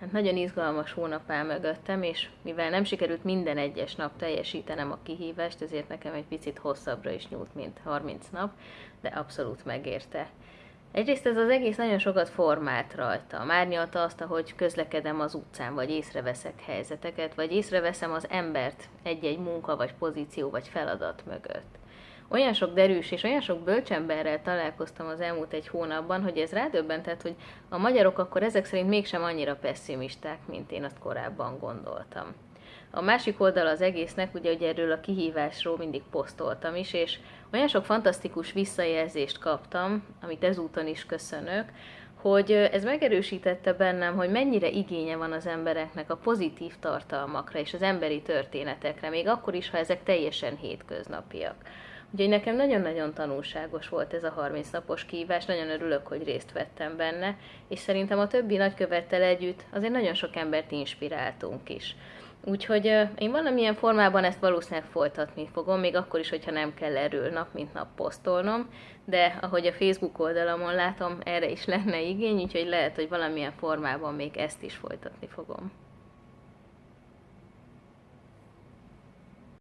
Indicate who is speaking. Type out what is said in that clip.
Speaker 1: Hát nagyon izgalmas hónap áll mögöttem, és mivel nem sikerült minden egyes nap teljesítenem a kihívást, ezért nekem egy picit hosszabbra is nyúlt, mint 30 nap, de abszolút megérte. Egyrészt ez az egész nagyon sokat formált rajta. Márnyalta azt, ahogy közlekedem az utcán, vagy észreveszek helyzeteket, vagy észreveszem az embert egy-egy munka, vagy pozíció, vagy feladat mögött olyan sok derűs és olyan sok bölcsemberrel találkoztam az elmúlt egy hónapban, hogy ez rádöbbentett, hogy a magyarok akkor ezek szerint mégsem annyira pessimisták, mint én azt korábban gondoltam. A másik oldal az egésznek, ugye, hogy erről a kihívásról mindig posztoltam is, és olyan sok fantasztikus visszajelzést kaptam, amit ezúton is köszönök, hogy ez megerősítette bennem, hogy mennyire igénye van az embereknek a pozitív tartalmakra és az emberi történetekre, még akkor is, ha ezek teljesen hétköznapiak. Úgyhogy nekem nagyon-nagyon tanulságos volt ez a 30 napos kívás, nagyon örülök, hogy részt vettem benne, és szerintem a többi nagykövettel együtt azért nagyon sok embert inspiráltunk is. Úgyhogy én valamilyen formában ezt valószínűleg folytatni fogom, még akkor is, hogyha nem kell erről nap mint nap posztolnom, de ahogy a Facebook oldalamon látom, erre is lenne igény, úgyhogy lehet, hogy valamilyen formában még ezt is folytatni fogom.